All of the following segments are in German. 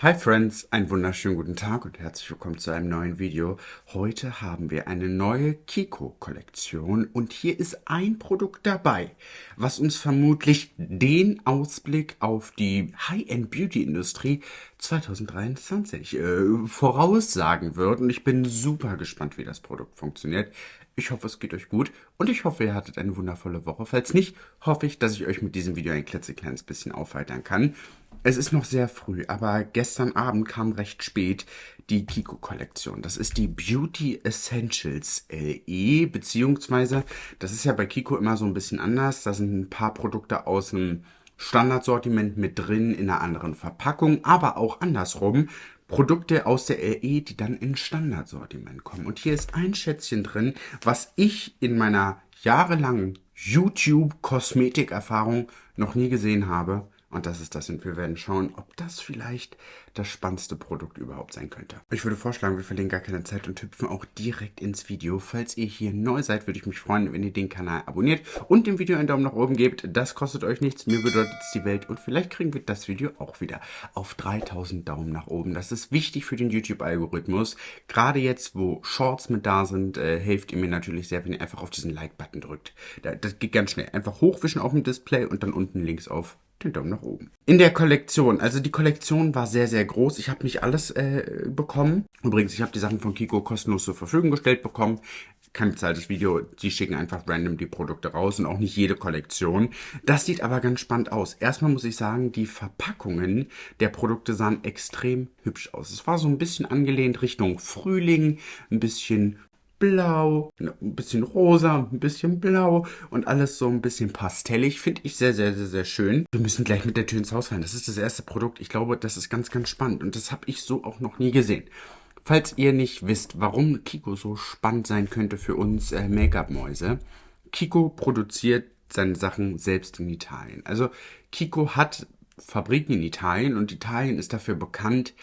Hi Friends, einen wunderschönen guten Tag und herzlich willkommen zu einem neuen Video. Heute haben wir eine neue Kiko-Kollektion und hier ist ein Produkt dabei, was uns vermutlich den Ausblick auf die High-End-Beauty-Industrie 2023 äh, voraussagen wird und ich bin super gespannt, wie das Produkt funktioniert. Ich hoffe, es geht euch gut und ich hoffe, ihr hattet eine wundervolle Woche. Falls nicht, hoffe ich, dass ich euch mit diesem Video ein klitzekleines bisschen aufheitern kann. Es ist noch sehr früh, aber gestern Abend kam recht spät die Kiko-Kollektion. Das ist die Beauty Essentials LE, beziehungsweise, das ist ja bei Kiko immer so ein bisschen anders. Da sind ein paar Produkte aus dem Standardsortiment mit drin in einer anderen Verpackung, aber auch andersrum. Produkte aus der LE, die dann in Standardsortiment kommen. Und hier ist ein Schätzchen drin, was ich in meiner jahrelangen YouTube-Kosmetik-Erfahrung noch nie gesehen habe. Und das ist das. Und wir werden schauen, ob das vielleicht das spannendste Produkt überhaupt sein könnte. Ich würde vorschlagen, wir verlieren gar keine Zeit und hüpfen auch direkt ins Video. Falls ihr hier neu seid, würde ich mich freuen, wenn ihr den Kanal abonniert und dem Video einen Daumen nach oben gebt. Das kostet euch nichts, mir bedeutet es die Welt und vielleicht kriegen wir das Video auch wieder auf 3000 Daumen nach oben. Das ist wichtig für den YouTube-Algorithmus. Gerade jetzt, wo Shorts mit da sind, äh, hilft ihr mir natürlich sehr, wenn ihr einfach auf diesen Like-Button drückt. Das geht ganz schnell. Einfach hochwischen auf dem Display und dann unten links auf den Daumen nach oben. In der Kollektion, also die Kollektion war sehr, sehr groß. Ich habe nicht alles äh, bekommen. Übrigens, ich habe die Sachen von Kiko kostenlos zur Verfügung gestellt bekommen. Kein bezahltes Video, die schicken einfach random die Produkte raus und auch nicht jede Kollektion. Das sieht aber ganz spannend aus. Erstmal muss ich sagen, die Verpackungen der Produkte sahen extrem hübsch aus. Es war so ein bisschen angelehnt Richtung Frühling, ein bisschen blau, ein bisschen rosa, ein bisschen blau und alles so ein bisschen pastellig. Finde ich sehr, sehr, sehr, sehr schön. Wir müssen gleich mit der Tür ins Haus fahren. Das ist das erste Produkt. Ich glaube, das ist ganz, ganz spannend und das habe ich so auch noch nie gesehen. Falls ihr nicht wisst, warum Kiko so spannend sein könnte für uns äh, Make-up-Mäuse, Kiko produziert seine Sachen selbst in Italien. Also Kiko hat Fabriken in Italien und Italien ist dafür bekannt,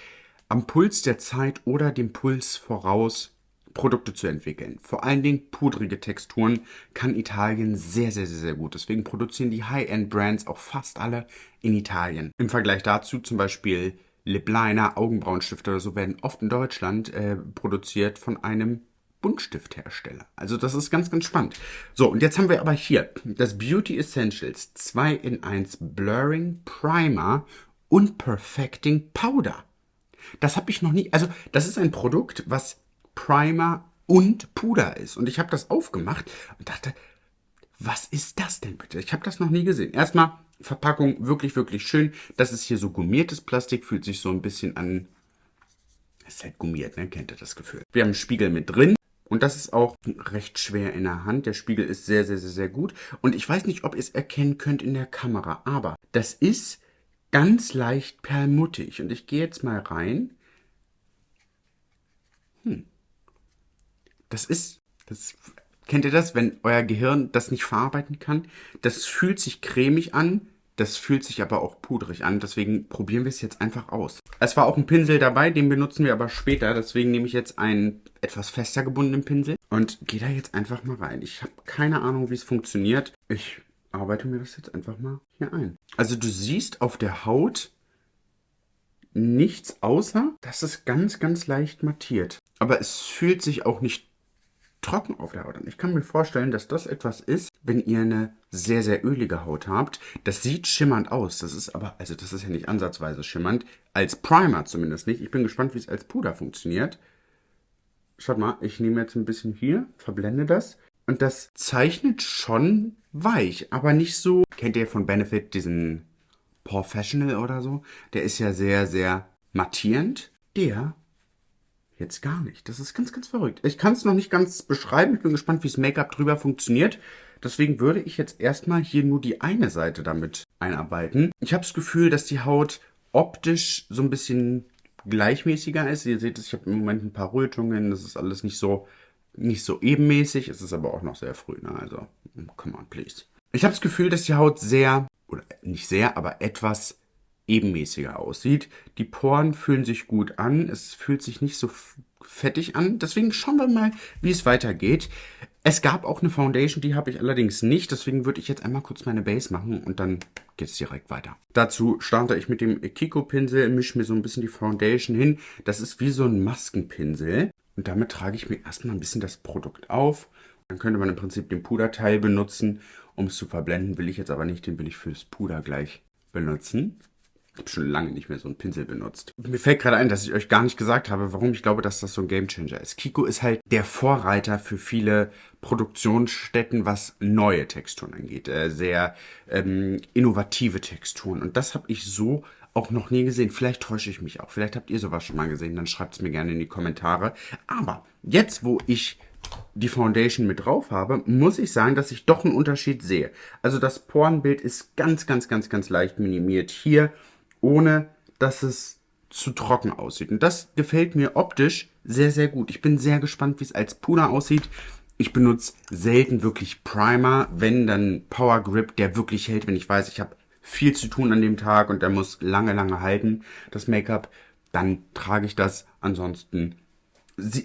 am Puls der Zeit oder dem Puls voraus Produkte zu entwickeln. Vor allen Dingen pudrige Texturen kann Italien sehr, sehr, sehr, sehr gut. Deswegen produzieren die High-End-Brands auch fast alle in Italien. Im Vergleich dazu zum Beispiel Lip Liner, Augenbrauenstifte oder so werden oft in Deutschland äh, produziert von einem Buntstifthersteller. Also das ist ganz, ganz spannend. So, und jetzt haben wir aber hier das Beauty Essentials 2 in 1 Blurring Primer und Perfecting Powder. Das habe ich noch nie, also das ist ein Produkt, was Primer und Puder ist. Und ich habe das aufgemacht und dachte, was ist das denn bitte? Ich habe das noch nie gesehen. Erstmal Verpackung wirklich, wirklich schön. Das ist hier so gummiertes Plastik, fühlt sich so ein bisschen an... Es ist halt gummiert, ne? Kennt ihr das Gefühl? Wir haben einen Spiegel mit drin. Und das ist auch recht schwer in der Hand. Der Spiegel ist sehr, sehr, sehr, sehr gut. Und ich weiß nicht, ob ihr es erkennen könnt in der Kamera. Aber das ist ganz leicht perlmuttig. Und ich gehe jetzt mal rein. Das ist, das, kennt ihr das, wenn euer Gehirn das nicht verarbeiten kann? Das fühlt sich cremig an, das fühlt sich aber auch pudrig an, deswegen probieren wir es jetzt einfach aus. Es war auch ein Pinsel dabei, den benutzen wir aber später, deswegen nehme ich jetzt einen etwas fester gebundenen Pinsel und gehe da jetzt einfach mal rein. Ich habe keine Ahnung, wie es funktioniert. Ich arbeite mir das jetzt einfach mal hier ein. Also du siehst auf der Haut nichts außer, dass es ganz, ganz leicht mattiert. Aber es fühlt sich auch nicht trocken auf der Haut an. Ich kann mir vorstellen, dass das etwas ist, wenn ihr eine sehr, sehr ölige Haut habt. Das sieht schimmernd aus. Das ist aber, also das ist ja nicht ansatzweise schimmernd. Als Primer zumindest nicht. Ich bin gespannt, wie es als Puder funktioniert. Schaut mal, ich nehme jetzt ein bisschen hier, verblende das. Und das zeichnet schon weich, aber nicht so... Kennt ihr von Benefit diesen Professional oder so? Der ist ja sehr, sehr mattierend. Der Jetzt gar nicht. Das ist ganz, ganz verrückt. Ich kann es noch nicht ganz beschreiben. Ich bin gespannt, wie das Make-up drüber funktioniert. Deswegen würde ich jetzt erstmal hier nur die eine Seite damit einarbeiten. Ich habe das Gefühl, dass die Haut optisch so ein bisschen gleichmäßiger ist. Ihr seht es, ich habe im Moment ein paar Rötungen. Das ist alles nicht so, nicht so ebenmäßig. Es ist aber auch noch sehr früh. Ne? Also, come on, please. Ich habe das Gefühl, dass die Haut sehr, oder nicht sehr, aber etwas ebenmäßiger aussieht. Die Poren fühlen sich gut an. Es fühlt sich nicht so fettig an. Deswegen schauen wir mal, wie es weitergeht. Es gab auch eine Foundation, die habe ich allerdings nicht. Deswegen würde ich jetzt einmal kurz meine Base machen und dann geht es direkt weiter. Dazu starte ich mit dem Kiko-Pinsel, mische mir so ein bisschen die Foundation hin. Das ist wie so ein Maskenpinsel. Und damit trage ich mir erstmal ein bisschen das Produkt auf. Dann könnte man im Prinzip den Puderteil benutzen, um es zu verblenden. Will ich jetzt aber nicht, den will ich fürs Puder gleich benutzen. Ich habe schon lange nicht mehr so einen Pinsel benutzt. Mir fällt gerade ein, dass ich euch gar nicht gesagt habe, warum ich glaube, dass das so ein Gamechanger ist. Kiko ist halt der Vorreiter für viele Produktionsstätten, was neue Texturen angeht. Äh, sehr ähm, innovative Texturen. Und das habe ich so auch noch nie gesehen. Vielleicht täusche ich mich auch. Vielleicht habt ihr sowas schon mal gesehen. Dann schreibt es mir gerne in die Kommentare. Aber jetzt, wo ich die Foundation mit drauf habe, muss ich sagen, dass ich doch einen Unterschied sehe. Also das Porenbild ist ganz, ganz, ganz, ganz leicht minimiert hier ohne dass es zu trocken aussieht. Und das gefällt mir optisch sehr, sehr gut. Ich bin sehr gespannt, wie es als Puder aussieht. Ich benutze selten wirklich Primer, wenn dann Power Grip, der wirklich hält, wenn ich weiß, ich habe viel zu tun an dem Tag und der muss lange, lange halten, das Make-up, dann trage ich das. Ansonsten,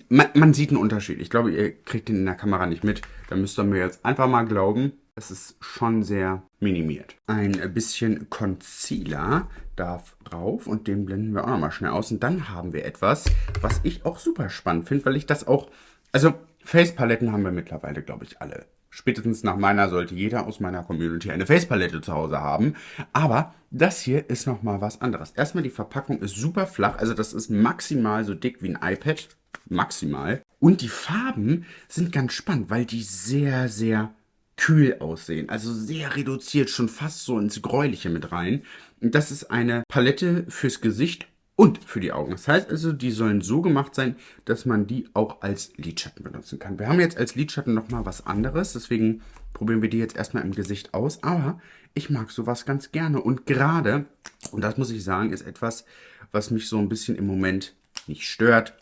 man, man sieht einen Unterschied. Ich glaube, ihr kriegt den in der Kamera nicht mit. Da müsst ihr mir jetzt einfach mal glauben. Es ist schon sehr minimiert. Ein bisschen Concealer darf drauf und den blenden wir auch nochmal schnell aus. Und dann haben wir etwas, was ich auch super spannend finde, weil ich das auch... Also Facepaletten haben wir mittlerweile, glaube ich, alle. Spätestens nach meiner sollte jeder aus meiner Community eine Facepalette zu Hause haben. Aber das hier ist nochmal was anderes. Erstmal die Verpackung ist super flach. Also das ist maximal so dick wie ein iPad. Maximal. Und die Farben sind ganz spannend, weil die sehr, sehr kühl aussehen. Also sehr reduziert, schon fast so ins Gräuliche mit rein. Und das ist eine Palette fürs Gesicht und für die Augen. Das heißt also, die sollen so gemacht sein, dass man die auch als Lidschatten benutzen kann. Wir haben jetzt als Lidschatten nochmal was anderes, deswegen probieren wir die jetzt erstmal im Gesicht aus. Aber ich mag sowas ganz gerne. Und gerade, und das muss ich sagen, ist etwas, was mich so ein bisschen im Moment nicht stört.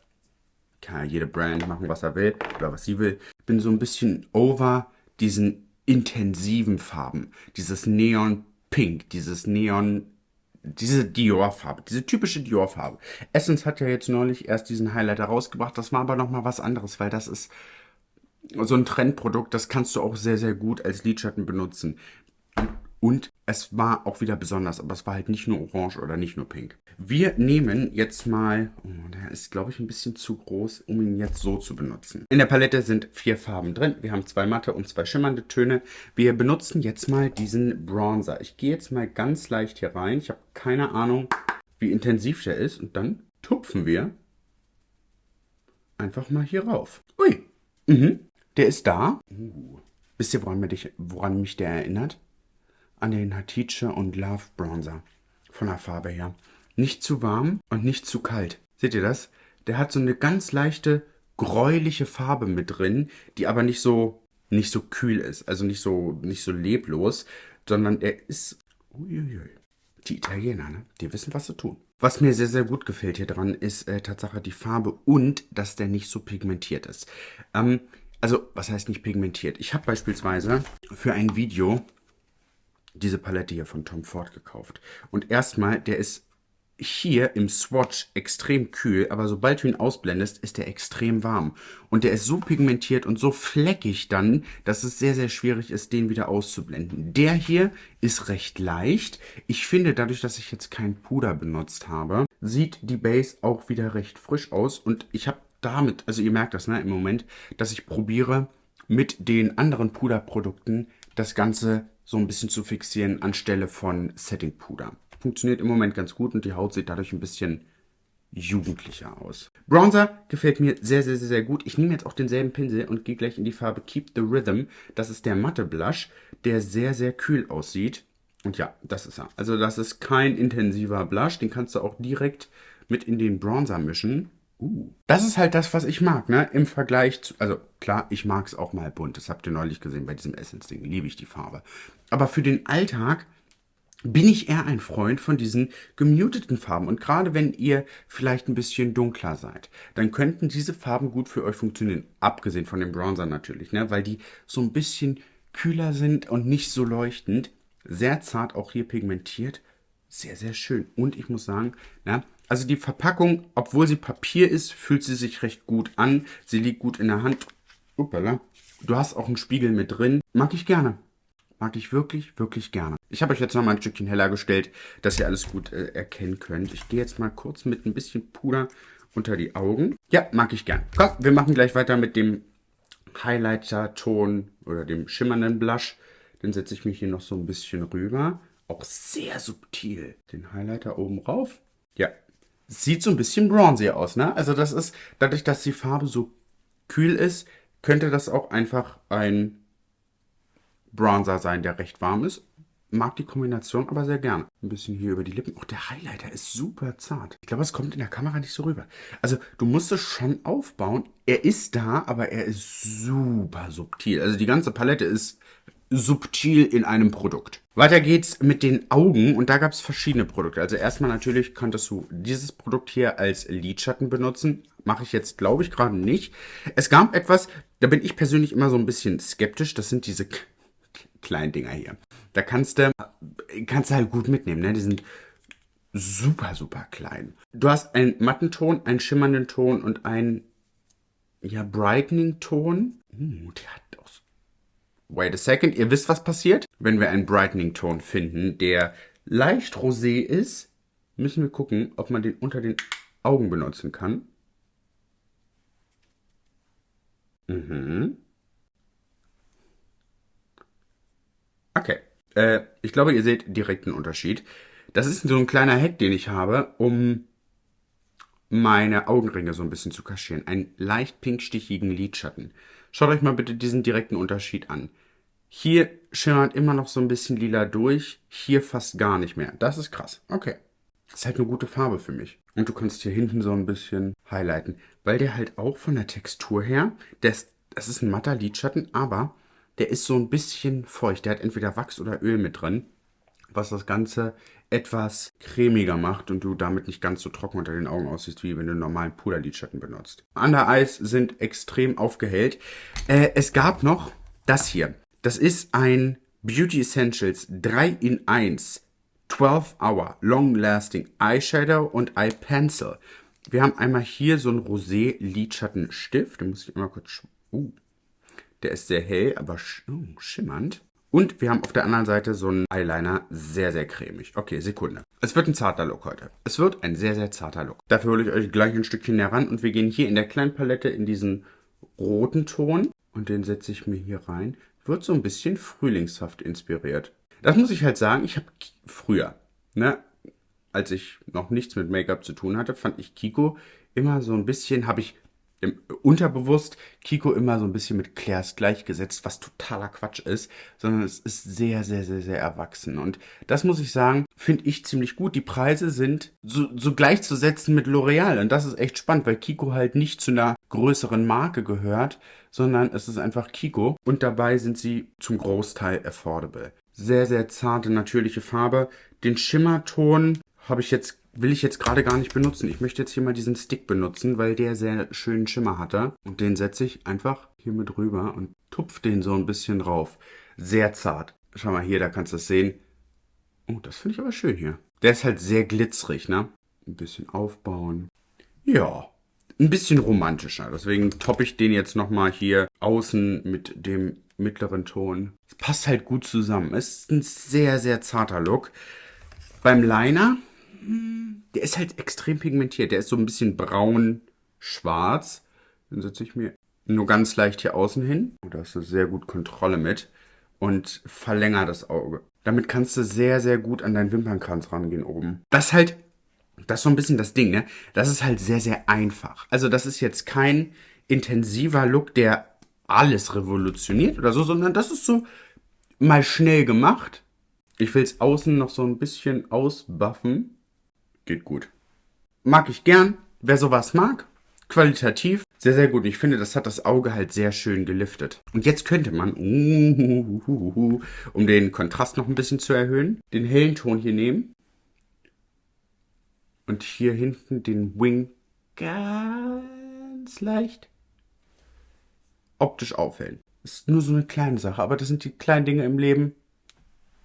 Kann ja jede Brand machen, was er will oder was sie will. Bin so ein bisschen over diesen intensiven Farben. Dieses Neon Pink, dieses Neon, diese Dior-Farbe, diese typische Dior-Farbe. Essence hat ja jetzt neulich erst diesen Highlighter rausgebracht. Das war aber nochmal was anderes, weil das ist so ein Trendprodukt, das kannst du auch sehr, sehr gut als Lidschatten benutzen. Und es war auch wieder besonders, aber es war halt nicht nur orange oder nicht nur pink. Wir nehmen jetzt mal, oh, der ist glaube ich ein bisschen zu groß, um ihn jetzt so zu benutzen. In der Palette sind vier Farben drin. Wir haben zwei matte und zwei schimmernde Töne. Wir benutzen jetzt mal diesen Bronzer. Ich gehe jetzt mal ganz leicht hier rein. Ich habe keine Ahnung, wie intensiv der ist. Und dann tupfen wir einfach mal hier rauf. Ui, mhm. der ist da. Uh. Wisst ihr, woran, mich, woran mich der erinnert? An den Hatice und Love Bronzer. Von der Farbe her. Nicht zu warm und nicht zu kalt. Seht ihr das? Der hat so eine ganz leichte, gräuliche Farbe mit drin, die aber nicht so, nicht so kühl ist. Also nicht so, nicht so leblos, sondern er ist, uiuiui. Die Italiener, ne? Die wissen, was sie tun. Was mir sehr, sehr gut gefällt hier dran, ist äh, Tatsache die Farbe und, dass der nicht so pigmentiert ist. Ähm, also, was heißt nicht pigmentiert? Ich habe beispielsweise für ein Video diese Palette hier von Tom Ford gekauft. Und erstmal, der ist hier im Swatch extrem kühl, aber sobald du ihn ausblendest, ist er extrem warm. Und der ist so pigmentiert und so fleckig dann, dass es sehr, sehr schwierig ist, den wieder auszublenden. Der hier ist recht leicht. Ich finde, dadurch, dass ich jetzt kein Puder benutzt habe, sieht die Base auch wieder recht frisch aus. Und ich habe damit, also ihr merkt das ne, im Moment, dass ich probiere, mit den anderen Puderprodukten das Ganze so ein bisschen zu fixieren anstelle von Setting Puder. Funktioniert im Moment ganz gut und die Haut sieht dadurch ein bisschen jugendlicher aus. Bronzer gefällt mir sehr, sehr, sehr, sehr gut. Ich nehme jetzt auch denselben Pinsel und gehe gleich in die Farbe Keep the Rhythm. Das ist der matte Blush, der sehr, sehr kühl aussieht. Und ja, das ist er. Also das ist kein intensiver Blush. Den kannst du auch direkt mit in den Bronzer mischen. Uh. Das ist halt das, was ich mag, ne? Im Vergleich zu, also klar, ich mag es auch mal bunt. Das habt ihr neulich gesehen bei diesem Essence-Ding. Liebe ich die Farbe. Aber für den Alltag bin ich eher ein Freund von diesen gemuteten Farben. Und gerade wenn ihr vielleicht ein bisschen dunkler seid, dann könnten diese Farben gut für euch funktionieren. Abgesehen von dem Bronzer natürlich, ne? Weil die so ein bisschen kühler sind und nicht so leuchtend. Sehr zart auch hier pigmentiert. Sehr, sehr schön. Und ich muss sagen, na, Also die Verpackung, obwohl sie Papier ist, fühlt sie sich recht gut an. Sie liegt gut in der Hand. Uppala. Du hast auch einen Spiegel mit drin. Mag ich gerne. Mag ich wirklich, wirklich gerne. Ich habe euch jetzt noch mal ein Stückchen heller gestellt, dass ihr alles gut äh, erkennen könnt. Ich gehe jetzt mal kurz mit ein bisschen Puder unter die Augen. Ja, mag ich gern. Komm, wir machen gleich weiter mit dem Highlighter-Ton oder dem schimmernden Blush. Den setze ich mich hier noch so ein bisschen rüber. Auch sehr subtil. Den Highlighter oben rauf. Ja, sieht so ein bisschen bronzy aus, ne? Also das ist, dadurch, dass die Farbe so kühl ist, könnte das auch einfach ein Bronzer sein, der recht warm ist. Mag die Kombination aber sehr gerne. Ein bisschen hier über die Lippen. Auch der Highlighter ist super zart. Ich glaube, es kommt in der Kamera nicht so rüber. Also du musst es schon aufbauen. Er ist da, aber er ist super subtil. Also die ganze Palette ist subtil in einem Produkt. Weiter geht's mit den Augen und da gab es verschiedene Produkte. Also erstmal natürlich konntest du dieses Produkt hier als Lidschatten benutzen. Mache ich jetzt, glaube ich, gerade nicht. Es gab etwas, da bin ich persönlich immer so ein bisschen skeptisch. Das sind diese kleinen Dinger hier. Da kannst du, kannst du halt gut mitnehmen. Ne? Die sind super, super klein. Du hast einen matten Ton, einen schimmernden Ton und einen ja, brightening Ton. Uh, der hat Wait a second, ihr wisst, was passiert? Wenn wir einen Brightening-Ton finden, der leicht rosé ist, müssen wir gucken, ob man den unter den Augen benutzen kann. Mhm. Okay, äh, ich glaube, ihr seht direkt einen Unterschied. Das ist so ein kleiner Hack, den ich habe, um meine Augenringe so ein bisschen zu kaschieren. Einen leicht pinkstichigen Lidschatten. Schaut euch mal bitte diesen direkten Unterschied an. Hier schimmert immer noch so ein bisschen lila durch, hier fast gar nicht mehr. Das ist krass. Okay. Das ist halt eine gute Farbe für mich. Und du kannst hier hinten so ein bisschen highlighten, weil der halt auch von der Textur her, das, das ist ein matter Lidschatten, aber der ist so ein bisschen feucht. Der hat entweder Wachs oder Öl mit drin, was das Ganze etwas cremiger macht und du damit nicht ganz so trocken unter den Augen aussiehst, wie wenn du einen normalen Puderlidschatten benutzt. Under Eyes sind extrem aufgehellt. Äh, es gab noch das hier. Das ist ein Beauty Essentials 3 in 1 12 Hour Long Lasting Eyeshadow und Eye Pencil. Wir haben einmal hier so einen Rosé Lidschattenstift. Den muss ich einmal kurz... Uh, der ist sehr hell, aber sch oh, schimmernd. Und wir haben auf der anderen Seite so einen Eyeliner, sehr, sehr cremig. Okay, Sekunde. Es wird ein zarter Look heute. Es wird ein sehr, sehr zarter Look. Dafür hole ich euch gleich ein Stückchen näher ran und wir gehen hier in der kleinen Palette in diesen roten Ton. Und den setze ich mir hier rein. Wird so ein bisschen frühlingshaft inspiriert. Das muss ich halt sagen, ich habe früher, ne, als ich noch nichts mit Make-up zu tun hatte, fand ich Kiko immer so ein bisschen, habe ich im, unterbewusst Kiko immer so ein bisschen mit Claire's gleichgesetzt, was totaler Quatsch ist, sondern es ist sehr, sehr, sehr, sehr erwachsen. Und das muss ich sagen, finde ich ziemlich gut. Die Preise sind so, so gleichzusetzen mit L'Oreal. Und das ist echt spannend, weil Kiko halt nicht zu einer größeren Marke gehört, sondern es ist einfach Kiko. Und dabei sind sie zum Großteil affordable. Sehr, sehr zarte, natürliche Farbe. Den Schimmerton habe ich jetzt will ich jetzt gerade gar nicht benutzen. Ich möchte jetzt hier mal diesen Stick benutzen, weil der sehr schönen Schimmer hatte. Und den setze ich einfach hier mit rüber und tupf den so ein bisschen drauf. Sehr zart. Schau mal hier, da kannst du es sehen. Oh, das finde ich aber schön hier. Der ist halt sehr glitzerig, ne? Ein bisschen aufbauen. Ja, ein bisschen romantischer. Deswegen toppe ich den jetzt nochmal hier außen mit dem mittleren Ton. Es passt halt gut zusammen. Es ist ein sehr, sehr zarter Look. Beim Liner der ist halt extrem pigmentiert. Der ist so ein bisschen braun-schwarz. Dann setze ich mir nur ganz leicht hier außen hin. Oh, da hast du sehr gut Kontrolle mit. Und verlänger das Auge. Damit kannst du sehr, sehr gut an deinen Wimpernkranz rangehen oben. Das ist halt, das ist so ein bisschen das Ding, ne? Das ist halt sehr, sehr einfach. Also das ist jetzt kein intensiver Look, der alles revolutioniert oder so, sondern das ist so mal schnell gemacht. Ich will es außen noch so ein bisschen ausbuffen. Geht gut. Mag ich gern. Wer sowas mag, qualitativ, sehr, sehr gut. Ich finde, das hat das Auge halt sehr schön geliftet. Und jetzt könnte man, um den Kontrast noch ein bisschen zu erhöhen, den hellen Ton hier nehmen. Und hier hinten den Wing ganz leicht optisch aufhellen. Ist nur so eine kleine Sache, aber das sind die kleinen Dinge im Leben.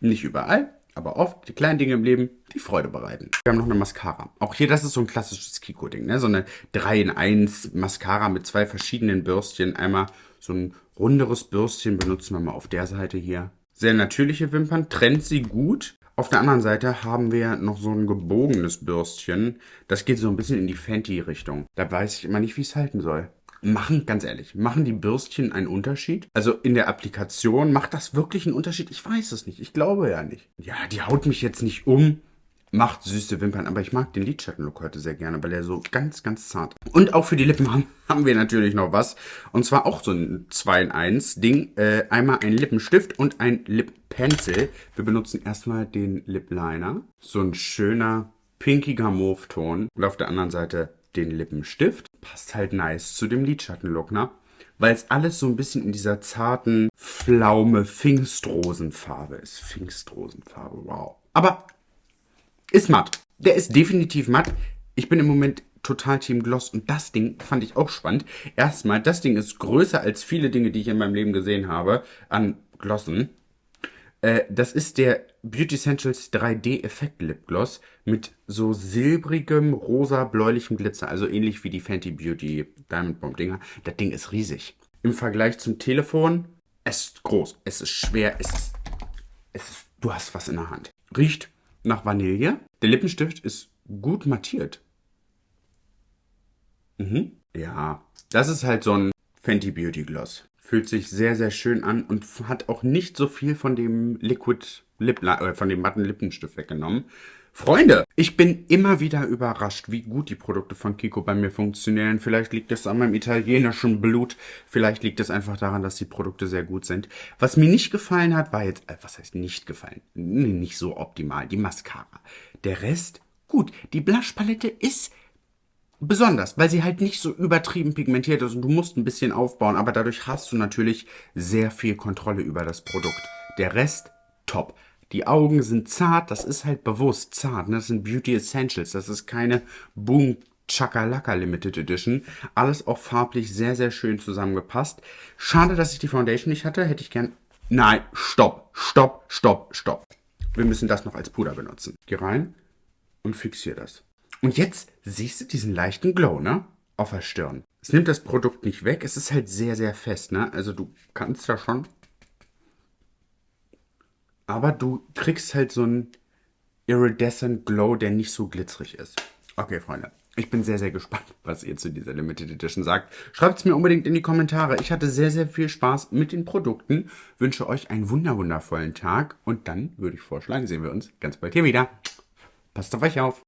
Nicht überall, aber oft die kleinen Dinge im Leben, die Freude bereiten. Wir haben noch eine Mascara. Auch hier, das ist so ein klassisches Kiko-Ding, ne? So eine 3 in 1 Mascara mit zwei verschiedenen Bürstchen. Einmal so ein runderes Bürstchen benutzen wir mal auf der Seite hier. Sehr natürliche Wimpern, trennt sie gut. Auf der anderen Seite haben wir noch so ein gebogenes Bürstchen. Das geht so ein bisschen in die Fenty-Richtung. Da weiß ich immer nicht, wie es halten soll. Machen, ganz ehrlich, machen die Bürstchen einen Unterschied? Also in der Applikation, macht das wirklich einen Unterschied? Ich weiß es nicht. Ich glaube ja nicht. Ja, die haut mich jetzt nicht um. Macht süße Wimpern, aber ich mag den Lidschattenlook heute sehr gerne, weil er so ganz, ganz zart. Und auch für die Lippen haben, haben wir natürlich noch was. Und zwar auch so ein 2 in 1 Ding. Äh, einmal ein Lippenstift und ein Lip Pencil. Wir benutzen erstmal den Lip Liner. So ein schöner pinkiger Mauve-Ton. Und auf der anderen Seite den Lippenstift. Passt halt nice zu dem Lidschattenlook, ne? Weil es alles so ein bisschen in dieser zarten Pflaume Pfingstrosenfarbe ist. Pfingstrosenfarbe, wow. Aber ist matt. Der ist definitiv matt. Ich bin im Moment total Team Gloss und das Ding fand ich auch spannend. Erstmal, das Ding ist größer als viele Dinge, die ich in meinem Leben gesehen habe an Glossen. Äh, das ist der Beauty Essentials 3D Effekt Lip Gloss mit so silbrigem, rosa, bläulichem Glitzer. Also ähnlich wie die Fenty Beauty Diamond Bomb Dinger. Das Ding ist riesig. Im Vergleich zum Telefon, es ist groß, es ist schwer, es ist, es ist, du hast was in der Hand. Riecht nach Vanille. Der Lippenstift ist gut mattiert. Mhm. Ja, das ist halt so ein Fenty Beauty Gloss. Fühlt sich sehr, sehr schön an und hat auch nicht so viel von dem Liquid Lip, äh, von dem matten Lippenstift weggenommen. Freunde, ich bin immer wieder überrascht, wie gut die Produkte von Kiko bei mir funktionieren. Vielleicht liegt es an meinem italienischen Blut, vielleicht liegt es einfach daran, dass die Produkte sehr gut sind. Was mir nicht gefallen hat, war jetzt, äh, was heißt nicht gefallen? Nicht so optimal, die Mascara. Der Rest, gut, die Blushpalette ist besonders, weil sie halt nicht so übertrieben pigmentiert ist und du musst ein bisschen aufbauen, aber dadurch hast du natürlich sehr viel Kontrolle über das Produkt. Der Rest, top. Die Augen sind zart, das ist halt bewusst zart, ne? das sind Beauty Essentials, das ist keine Boom Chakalaka Limited Edition. Alles auch farblich sehr, sehr schön zusammengepasst. Schade, dass ich die Foundation nicht hatte, hätte ich gern... Nein, stopp, stopp, stopp, stopp. Wir müssen das noch als Puder benutzen. Geh rein und fixier das. Und jetzt siehst du diesen leichten Glow, ne? Auf der Stirn. Es nimmt das Produkt nicht weg, es ist halt sehr, sehr fest, ne? Also du kannst da schon... Aber du kriegst halt so einen iridescent Glow, der nicht so glitzerig ist. Okay, Freunde. Ich bin sehr, sehr gespannt, was ihr zu dieser Limited Edition sagt. Schreibt es mir unbedingt in die Kommentare. Ich hatte sehr, sehr viel Spaß mit den Produkten. Wünsche euch einen wunderwundervollen Tag. Und dann würde ich vorschlagen, sehen wir uns ganz bald hier wieder. Passt auf euch auf.